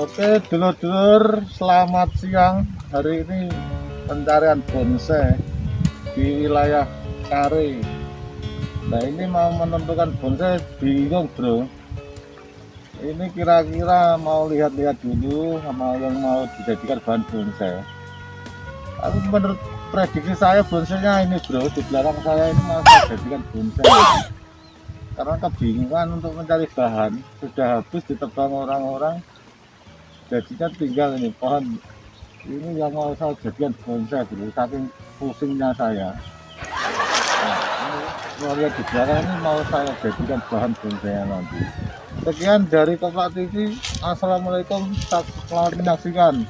Oke, dulur-dulur, selamat siang. Hari ini pencarian bonsai di wilayah Kare. Nah, ini mau menentukan bonsai bingung, Bro. Ini kira-kira mau lihat-lihat dulu sama yang mau dijadikan bahan bonsai. Tapi menurut prediksi saya bonsainya ini, Bro. Di belakang saya ini mau saya jadikan bonsai. Karena kebingungan untuk mencari bahan, sudah habis ditebang orang-orang jadinya tinggal ini pohon. Ini yang mau saya jadikan bonsai dulu saking pusingnya saya. Nah, ini di belakang ini mau saya jadikan bahan bonsai nanti. Sekian dari Koplak TV Assalamualaikum selamat menyaksikan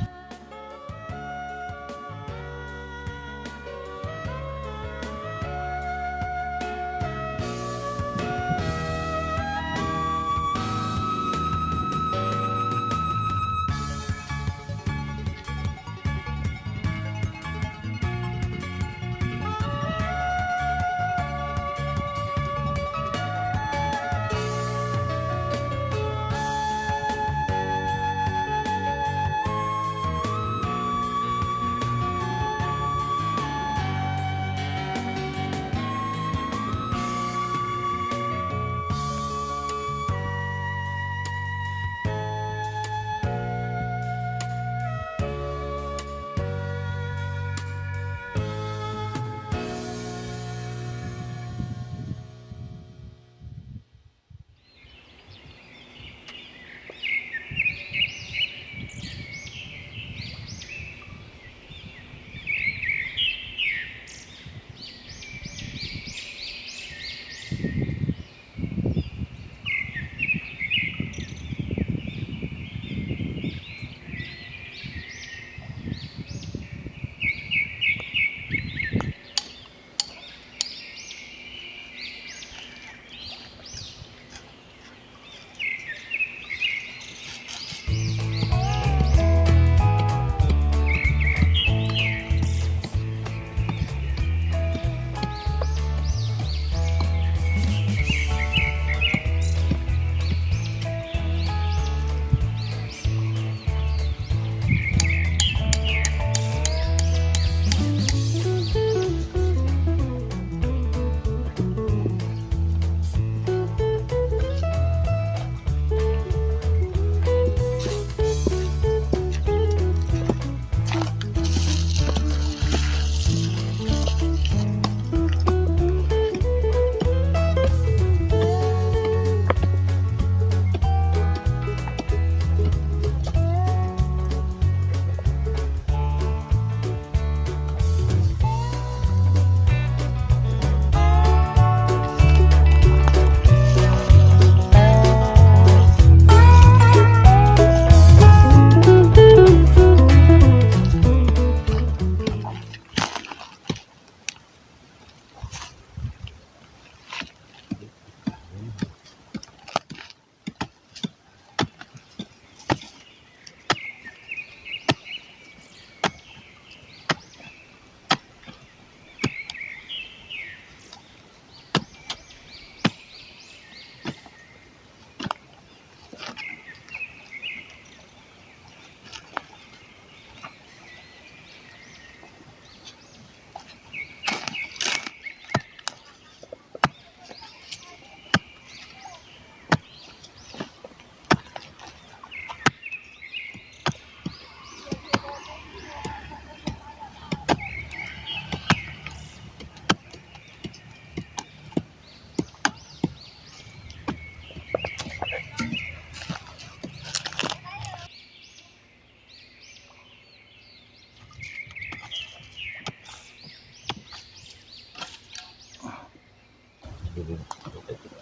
对分を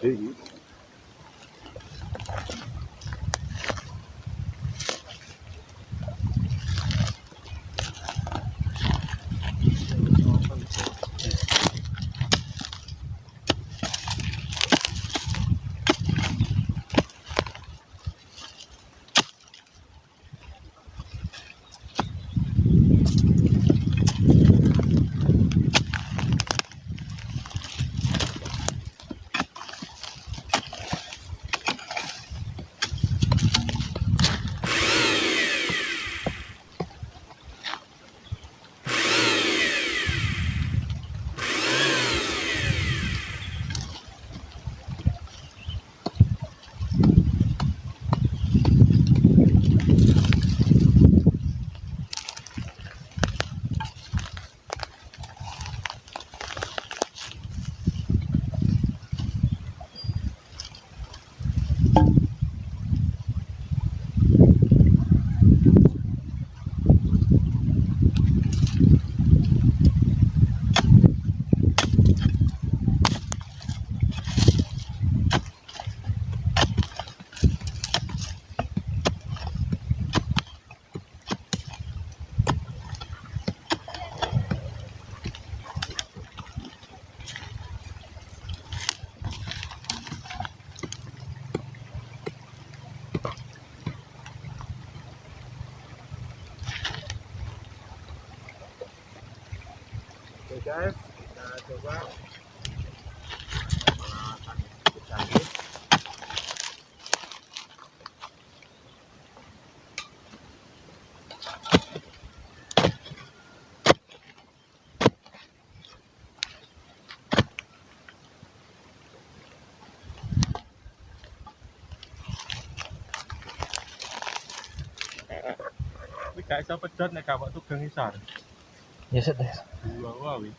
引。chế cho quá cái sao bất chất này cả bọn thuốc thương hay sản Luego Abby.